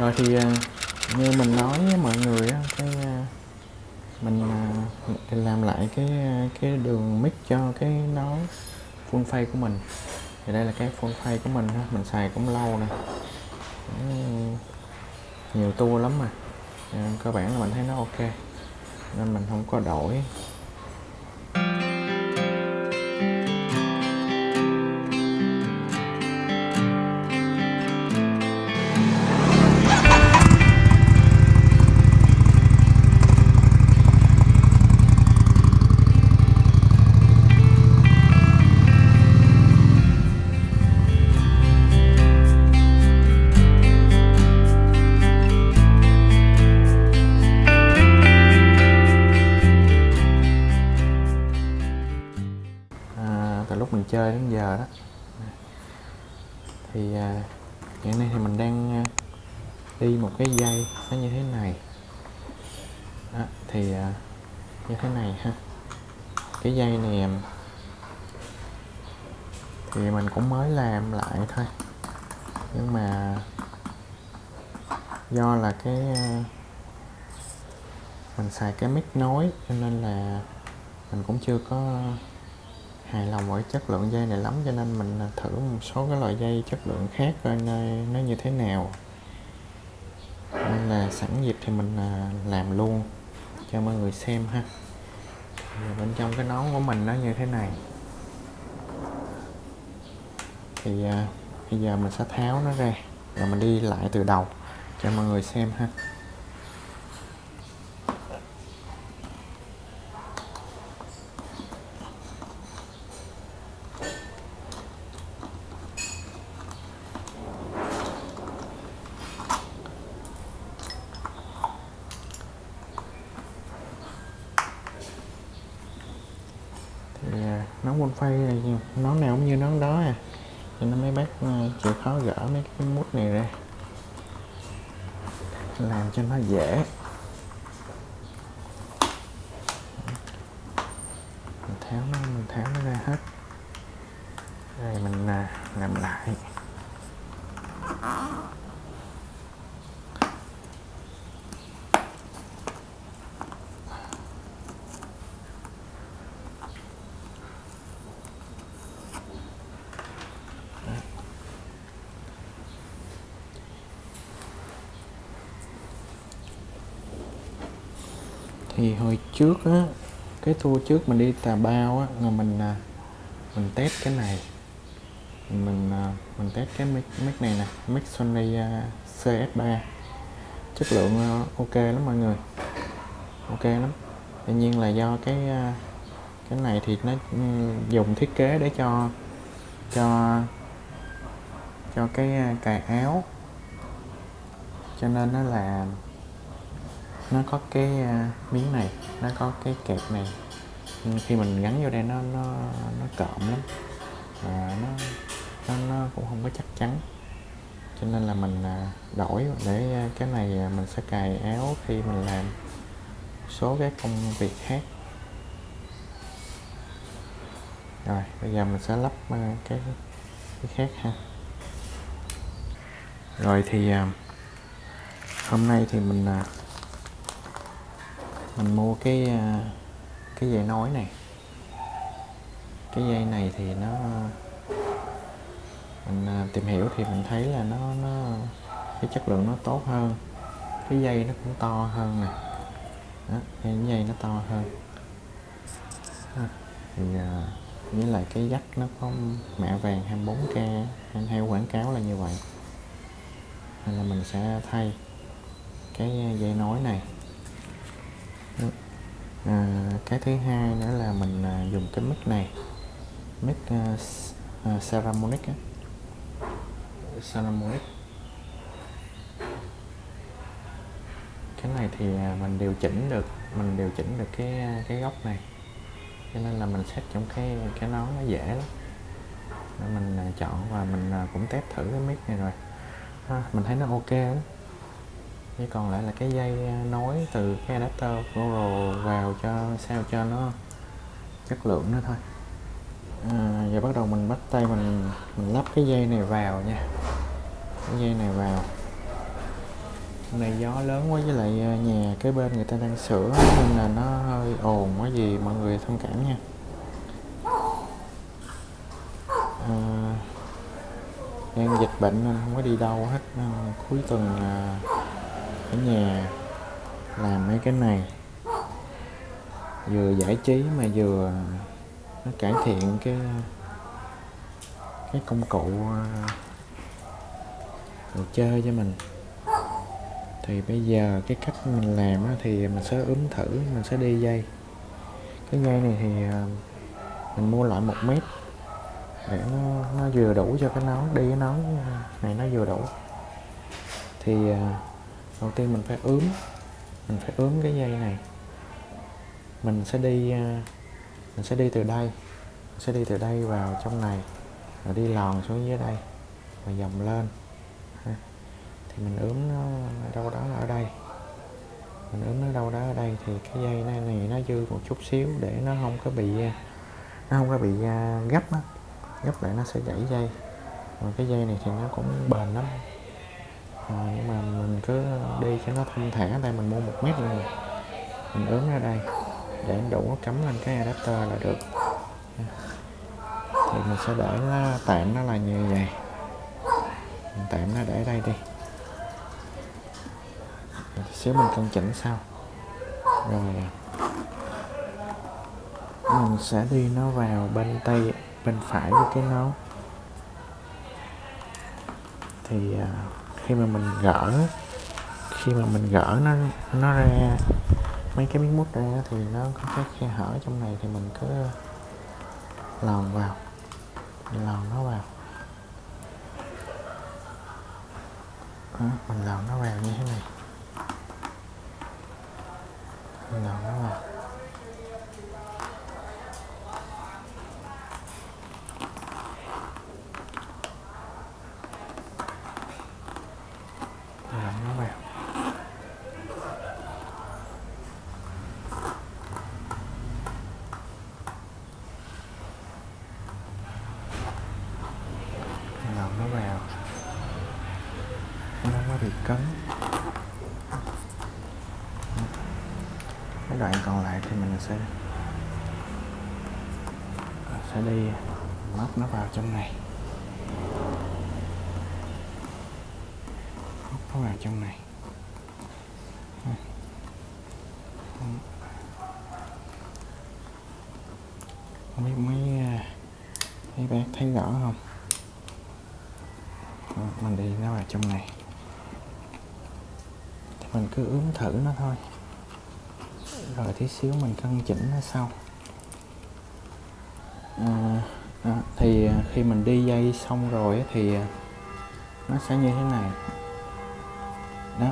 rồi thì à, như mình nói với mọi người á, cái à, à, mình làm lại cái cái đường mic cho cái nón full face của mình. Thì đây là cái full face của mình ha, mình xài cũng lâu nè. Nhiều tua lắm mà. Cơ bản là mình thấy nó ok, nên mình không có đổi. Từ lúc mình chơi đến giờ đó. Thì à, hiện nay thì mình đang à, đi một cái dây nó như thế này. Đó, thì à, như thế này ha. Cái dây này à, thì mình cũng mới làm lại thôi. Nhưng mà do là cái à, mình xài cái mic nối cho nên là mình cũng chưa có hài lòng với chất lượng dây này lắm, cho nên mình thử một số cái loại dây chất lượng khác coi nơi, nó như thế nào. Nên là sẵn dịp thì mình à, làm luôn cho mọi người xem ha. Thì bên trong cái nón của mình nó như thế này. Thì à, bây giờ mình sẽ tháo nó ra rồi mình đi lại từ đầu cho mọi người xem ha thì à, quân phay này nón nào cũng như nón đó à. Cho nên mấy bác ờ, chịu khó gỡ mấy cái mút này ra. Làm cho nó dễ. Mình tháo nó mình tháo nó ra hết. Rồi mình ờ, làm lại. Thì hồi trước á cái tour trước mình đi tà bao á là mình à, mình test cái này. Mình à, mình test cái mic, mic này nè mic Sony à, CS3 chất lượng ok lắm mọi người. Ok lắm. Tuy nhiên là do cái cái này thì nó ừ, dùng thiết kế để cho cho cho cái cài áo. Cho nên nó là nó có cái à, miếng này nó có cái kẹp này. Nhưng khi mình gắn vô đây nó nó nó cộm lắm. Và nó nó, nó cũng không có chắc chắn. Cho nên là mình à, đổi để à, cái này mình sẽ cài áo khi mình làm số cái công việc khác. Rồi bây giờ mình sẽ lắp cái cái khác ha. Rồi thì hôm nay thì mình mình mua cái à, cái dây nối này. Cái dây này thì nó mình à, tìm hiểu thì mình thấy là nó nó cái chất lượng nó tốt hơn. Cái dây nó cũng to hơn nè. Đó, cái dây nó to hơn. Thì à, với lại cái dắt nó có mạ vàng 24k anh theo quảng cáo là như vậy. Nên là mình sẽ thay cái dây nối này à, cái thứ hai nữa là mình à, dùng cái mic này. Mic à, à, Saramonic á. Saramonic cái này thì à, mình điều chỉnh được mình điều chỉnh được cái à, cái góc này. Cho nên là mình set trong cái cái nón nó dễ lắm. Nên mình à, chọn và mình à, cũng test thử cái mic này rồi. Ha, mình thấy nó ok lắm chỉ còn lại là cái dây ờ, nối từ cái adapter Google vào cho sao cho nó chất lượng nữa thôi. À, giờ bắt đầu mình bắt tay mình mình lắp cái dây này vào nha. Cái dây này vào. Hôm nay gió lớn quá với lại ờ, nhà cái bên người ta đang sửa nên là nó hơi ồn quá gì mọi người thông cảm nha. À, đang dịch bệnh nên không có đi đâu hết ờ, cuối tuần à, ở nhà làm mấy cái này. Vừa giải trí mà vừa nó cải thiện cái cái công cụ à, đồ chơi cho mình. Thì bây giờ cái cách mình làm thì mình sẽ ướm thử mình sẽ đi dây. Cái dây này thì à, mình mua lại một mét để nó, nó vừa đủ cho cái nón đi cái nón à, này nó vừa đủ. Thì đầu tiên mình phải ướm mình phải ướm cái dây này. Mình sẽ đi à, mình sẽ đi từ đây mình sẽ đi từ đây vào trong này rồi đi lòn xuống dưới đây và dòng lên thì mình ướm nó đâu đó là ở đây. Mình ướm nó đâu đó ở đây thì cái dây này, này nó dư một chút xíu để nó không có bị à, nó không có bị à, gấp á gấp lại nó sẽ gãy dây. Còn cái dây này thì nó cũng bền lắm. Ờ, nhưng mà mình cứ đi cho nó thông thả đây mình mua một mét luôn mình ướm ra đây để đủ cắm lên cái adapter là được. Thì mình sẽ để nó tạm nó là như vậy. Mình tạm nó để đây đi. Rồi xíu mình cân chỉnh sau. Rồi mình sẽ đi nó vào bên tay bên phải của cái nón. Thì uh, khi mà mình gỡ khi mà mình gỡ nó nó ra mấy cái miếng mút ra thì nó có cái khe hở trong này thì mình cứ lòn vào mình lòn nó vào. Đó, mình lòn nó vào như thế này. Mình lòn nó vào lòn nó vào lòn nó vào nó không có bị cấn cái đoạn còn lại thì mình sẽ à, sẽ đi lắp nó vào trong này. Lắp nó vào trong này. Không biết mấy à, mấy bác thấy rõ không? Mình đi nó vào trong này. Thì mình cứ ướm thử nó thôi rồi tí xíu mình cân chỉnh nó sau. Ờ, à, đó, thì à, khi mình đi dây xong rồi thì à, nó sẽ như thế này. Đó.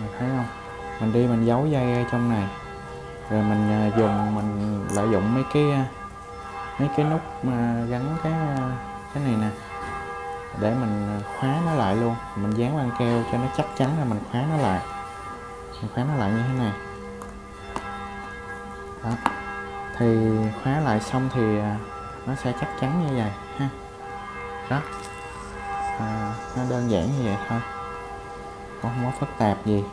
Mình thấy không? Mình đi mình giấu dây ở trong này. Rồi mình à, dùng mình lợi dụng mấy cái mấy cái nút mà gắn cái cái này nè để mình khóa nó lại luôn. Mình dán băng keo cho nó chắc chắn là mình khóa nó lại. Mình khóa nó lại như thế này đó. Thì khóa lại xong thì à, nó sẽ chắc chắn như vậy ha. Đó. À, nó đơn giản như vậy thôi. Cũng không có phức tạp gì.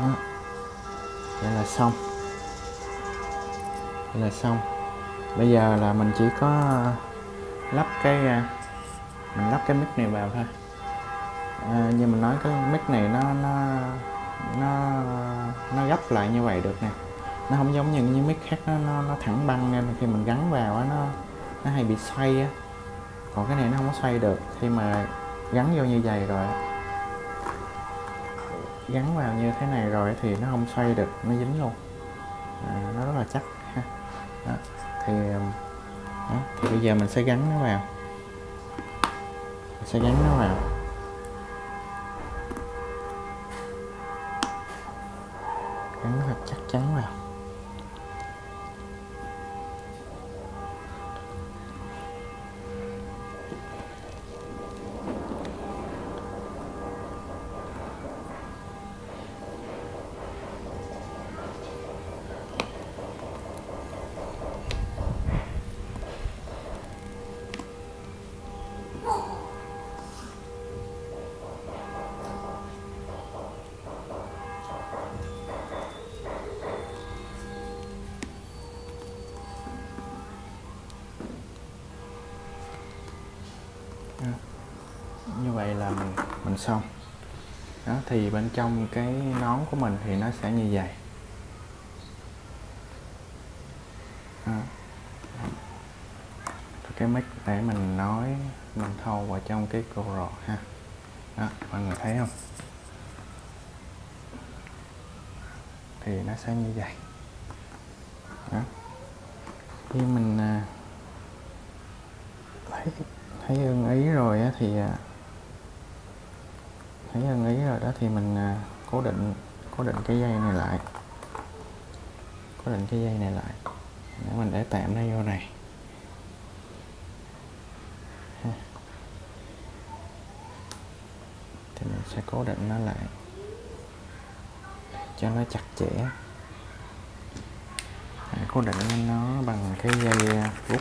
Đó. Vậy là xong. Vậy là xong. Bây giờ là mình chỉ có à, lắp cái à, mình lắp cái mic này vào thôi. À, như mình nói cái mic này nó nó nó nó gấp lại như vậy được nè. Nó không giống như những mic khác nó nó, nó thẳng băng nên khi mình gắn vào á nó nó hay bị xoay á. Còn cái này nó không có xoay được. Khi mà gắn vô như vậy rồi gắn vào như thế này rồi thì nó không xoay được nó dính luôn. À, nó rất là chắc ha. Đó. thì um, đó. thì bây giờ mình sẽ gắn nó vào. Mình sẽ gắn nó vào. Chắc chắn vào xong. Đó, thì bên trong cái nón của mình thì nó sẽ như vậy. Đó. cái mic để mình nói, mình thâu vào trong cái GoPro ha. Đó, mọi người thấy không? Thì nó sẽ như vậy. Đó. Khi mình à, thấy thấy ưng ý rồi thì à, thấy ưng ý rồi đó thì mình à, cố định cố định cái dây này lại. Cố định cái dây này lại. Để mình để tạm nó vô này. Thì mình sẽ cố định nó lại. Cho nó chặt chẽ. Để cố định nó bằng cái dây à, rút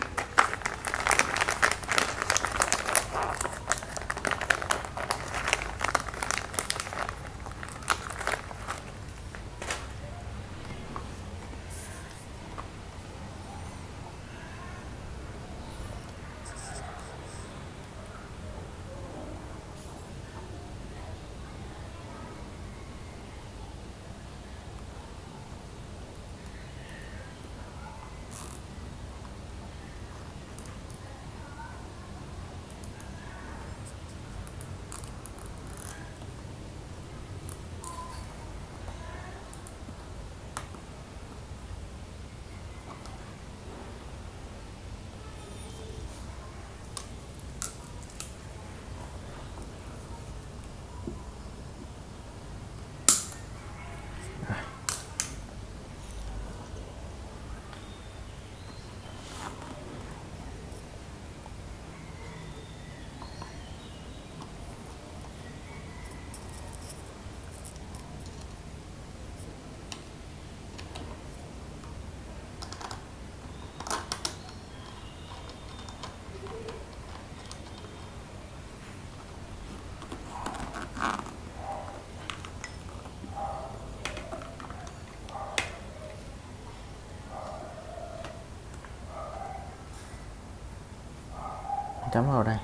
chấm vào đây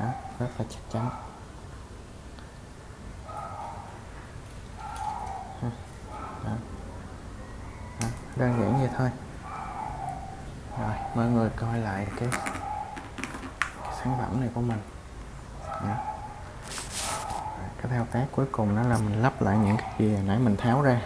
đó, rất là chắc chắn đó. Đó, đơn giản vậy thôi rồi mọi người coi lại cái, cái sản phẩm này của mình đó. Cái thao tác cuối cùng đó là mình lắp lại những cái gì nãy mình tháo ra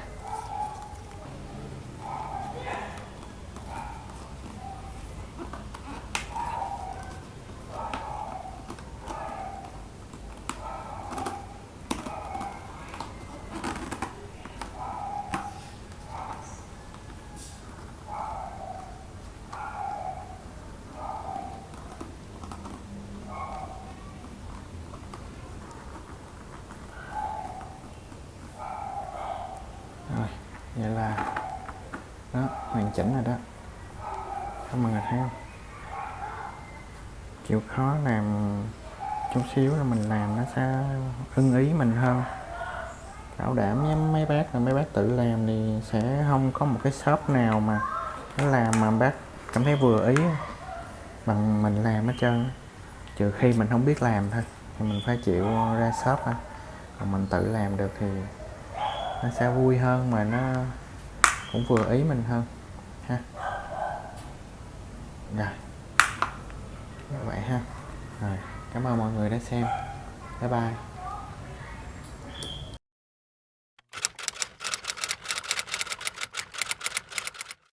rồi vậy là, đó, hoàn chỉnh rồi đó. Các mọi người thấy không chịu khó làm chút xíu là mình làm nó sẽ ưng ý mình hơn. Bảo đảm với mấy bác là mấy bác tự làm thì sẽ không có một cái shop nào mà nó làm mà bác cảm thấy vừa ý bằng mình làm hết trơn. Trừ khi mình không biết làm thôi, thì mình phải chịu ra shop thôi. Còn mình tự làm được thì nó sẽ vui hơn mà nó cũng vừa ý mình hơn, ha. Rồi. Vậy ha. Rồi, cảm ơn mọi người đã xem. Bye bye.